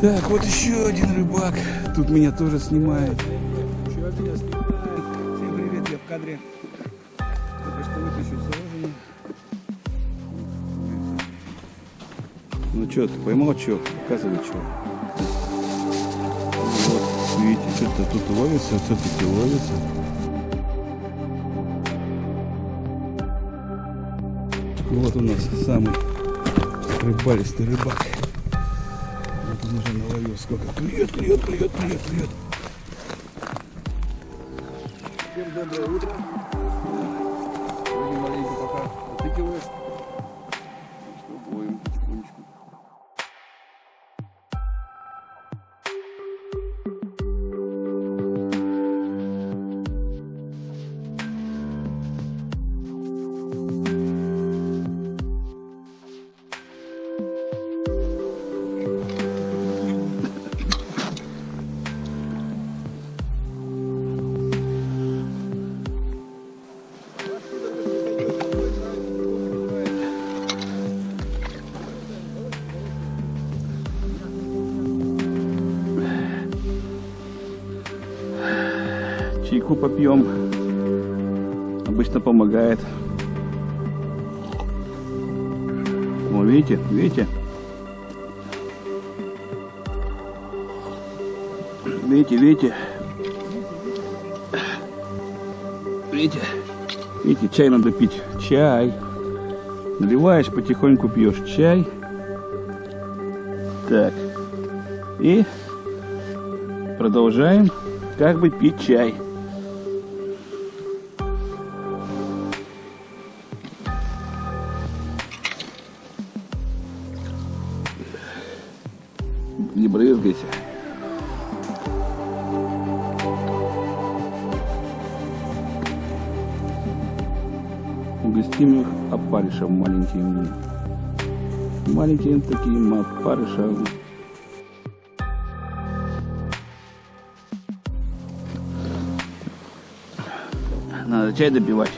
Так, вот еще один рыбак. Тут меня тоже снимает. Еще меня снимает. Всем привет, я в кадре. Только что выключил сажение. Ну что, ты поймал что? Показывай что. Вот, видите, что-то тут ловится, все-таки ловится. Вот у нас самый рыбалистый рыбак. Он уже наловил сколько. Клюет, клюет, клюет, клюет, клюет. Всем доброе утро. Сегодня маленько пока отыгрываешь. Чайку попьем. Обычно помогает. О, видите, видите? Видите, видите? Видите? Видите, чай надо пить. Чай. Наливаешь, потихоньку пьешь чай. Так. И продолжаем как бы пить чай. Не брызгайся. Угостим их опарышем маленьким. Маленьким таким опарышем. Надо чай допивать.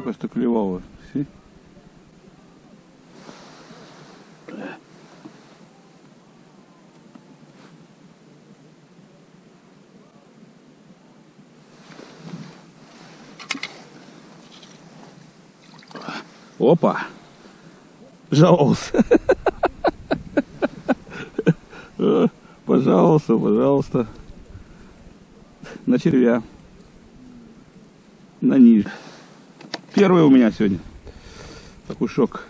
Только что клевало. Си? Опа! Э, Пожалуйста, пожалуйста. На червя. На ниже. Первый у меня сегодня. Такой шок.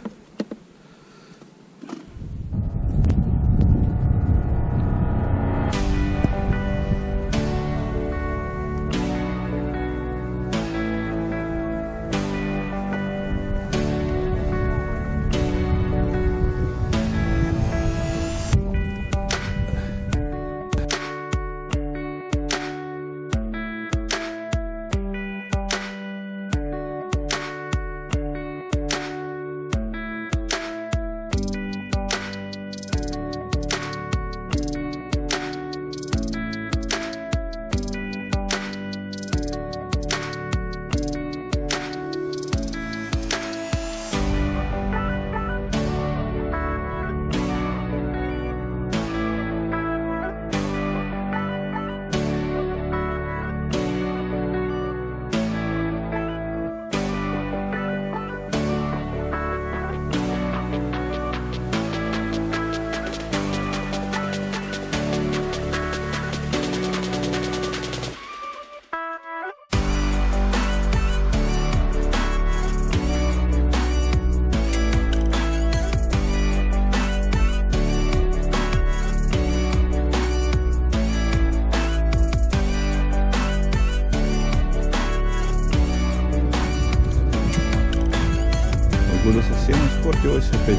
Совсем испортилась опять.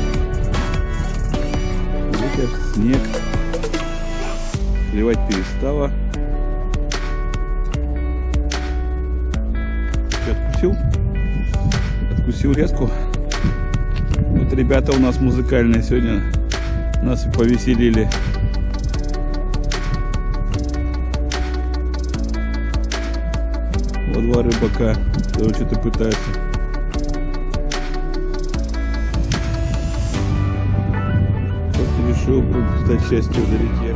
Ветер, снег. Клевать перестала. Чё, Откусил? Откусил резку. Вот ребята у нас музыкальные сегодня нас повеселили. Вот два рыбака, которые что-то пытаются. Решил стать частью залететь.